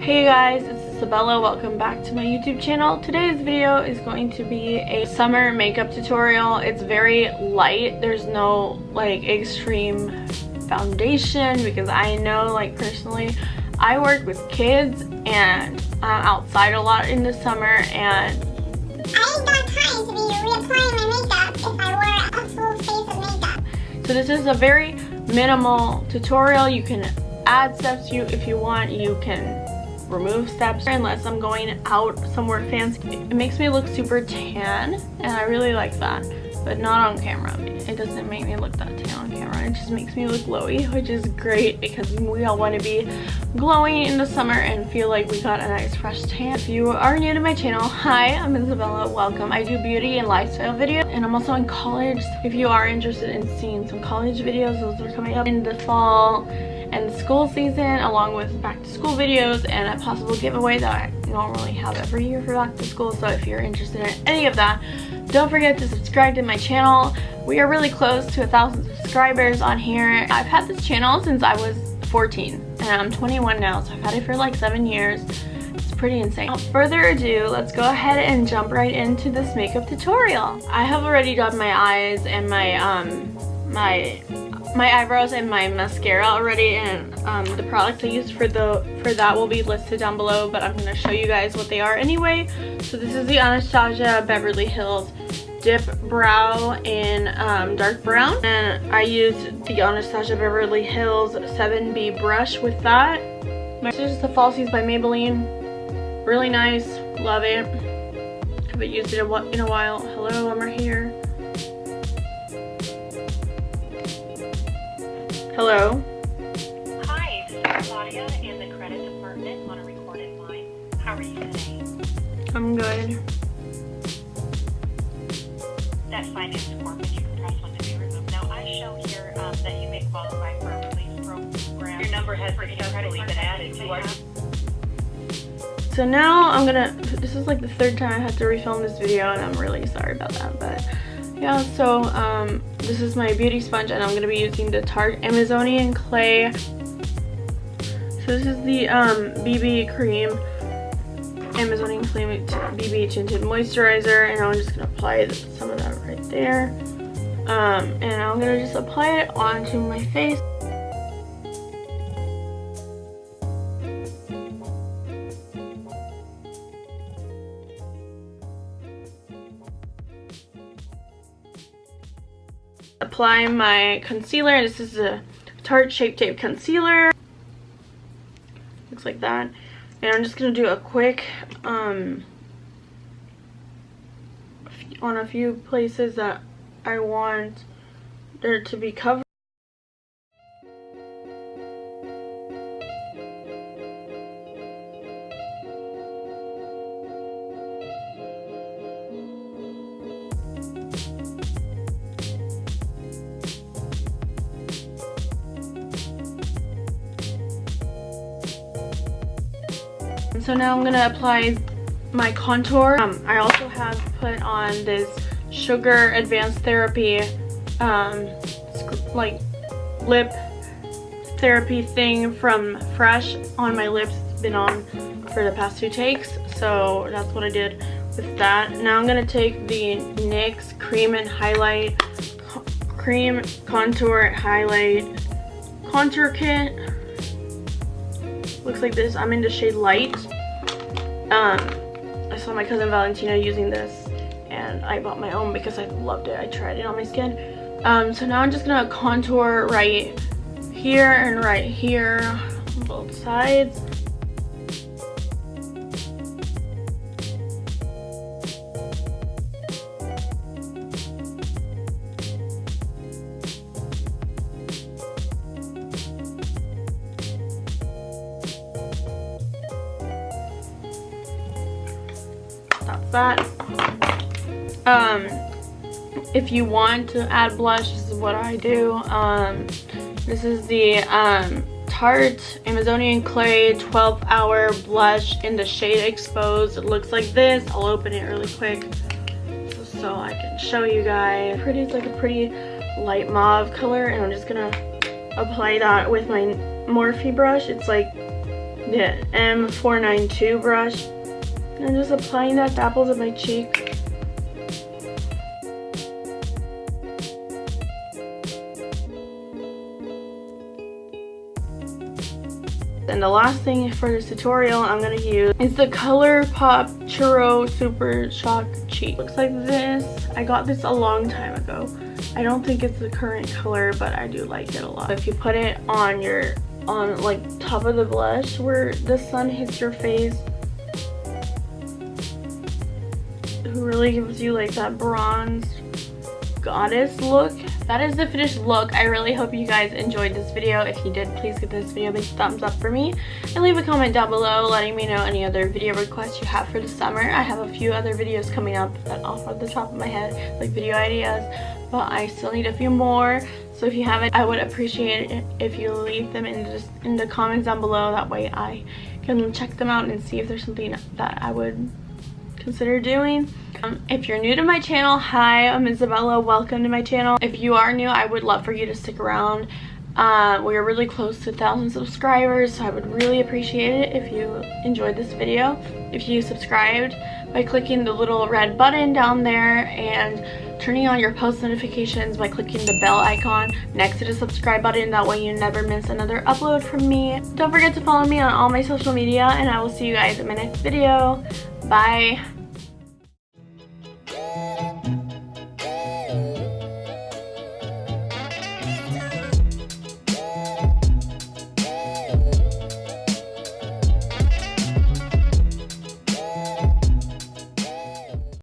Hey guys, it's Isabella. Welcome back to my YouTube channel. Today's video is going to be a summer makeup tutorial. It's very light. There's no like extreme foundation because I know like personally I work with kids and I'm outside a lot in the summer and I ain't got time to be reapplying my makeup if I wore a full face of makeup. so this is a very minimal tutorial. You can add steps you if you want. You can remove steps unless I'm going out somewhere fancy. It makes me look super tan and I really like that but not on camera. It doesn't make me look that tan on camera. It just makes me look glowy, which is great because we all want to be glowing in the summer and feel like we got a nice fresh tan. If you are new to my channel, hi, I'm Isabella. Welcome. I do beauty and lifestyle videos and I'm also in college. If you are interested in seeing some college videos, those are coming up in the fall and school season along with back to school videos and a possible giveaway that I normally have every year for back to school so if you're interested in any of that don't forget to subscribe to my channel we are really close to a thousand subscribers on here I've had this channel since I was 14 and I'm 21 now so I've had it for like seven years it's pretty insane. Without further ado, let's go ahead and jump right into this makeup tutorial. I have already done my eyes and my um my my eyebrows and my mascara already and um, the products I used for the for that will be listed down below but I'm going to show you guys what they are anyway. So this is the Anastasia Beverly Hills Dip Brow in um, dark brown and I used the Anastasia Beverly Hills 7B brush with that. This is the Falsies by Maybelline. Really nice. Love it. Haven't used it in a while. Hello, I'm right here. Hello. Hi, this is Claudia in the credit department on a recorded line. How are you today? I'm good. That finance form that you can press one to be removed. Now, I show here um, that you may qualify for a release program. Your number has successfully been added to our... So now I'm gonna, this is like the third time I have to refilm this video and I'm really sorry about that, but yeah, so um, this is my beauty sponge and I'm going to be using the Tarte Amazonian Clay. So this is the um, BB Cream Amazonian Clay BB Tinted Moisturizer and I'm just going to apply some of that right there. Um, and I'm going to just apply it onto my face. Apply my concealer. This is a Tarte Shape Tape Concealer. Looks like that. And I'm just going to do a quick, um, on a few places that I want there to be covered. So now I'm gonna apply my contour. Um, I also have put on this Sugar Advanced Therapy um, like lip therapy thing from Fresh on my lips. It's been on for the past two takes. So that's what I did with that. Now I'm gonna take the NYX Cream and Highlight Cream Contour Highlight Contour Kit looks like this. I'm in the shade Light. Um, I saw my cousin Valentina using this and I bought my own because I loved it. I tried it on my skin. Um, so now I'm just gonna contour right here and right here on both sides. That. Um, if you want to add blush, this is what I do. Um, this is the um, Tarte Amazonian Clay 12 Hour Blush in the shade Exposed. It looks like this. I'll open it really quick so, so I can show you guys. Pretty, it's like a pretty light mauve color and I'm just gonna apply that with my Morphe brush. It's like the M492 brush. And I'm just applying that to apples my cheek. And the last thing for this tutorial I'm going to use is the ColourPop Churro Super Shock Cheek. Looks like this. I got this a long time ago. I don't think it's the current color, but I do like it a lot. If you put it on your, on like top of the blush where the sun hits your face, it really gives you like that bronze goddess look. That is the finished look. I really hope you guys enjoyed this video. If you did please give this video a big thumbs up for me. And leave a comment down below letting me know any other video requests you have for the summer. I have a few other videos coming up that off of the top of my head like video ideas but i still need a few more. So if you haven't i would appreciate it if you leave them in the, in the comments down below. That way i can check them out and see if there's something that i would consider doing. Um, if you're new to my channel, hi, I'm Isabella. Welcome to my channel. If you are new, I would love for you to stick around. Uh, we're really close to 1,000 subscribers, so I would really appreciate it if you enjoyed this video. If you subscribed by clicking the little red button down there and turning on your post notifications by clicking the bell icon next to the subscribe button. That way you never miss another upload from me. Don't forget to follow me on all my social media and I will see you guys in my next video. Bye.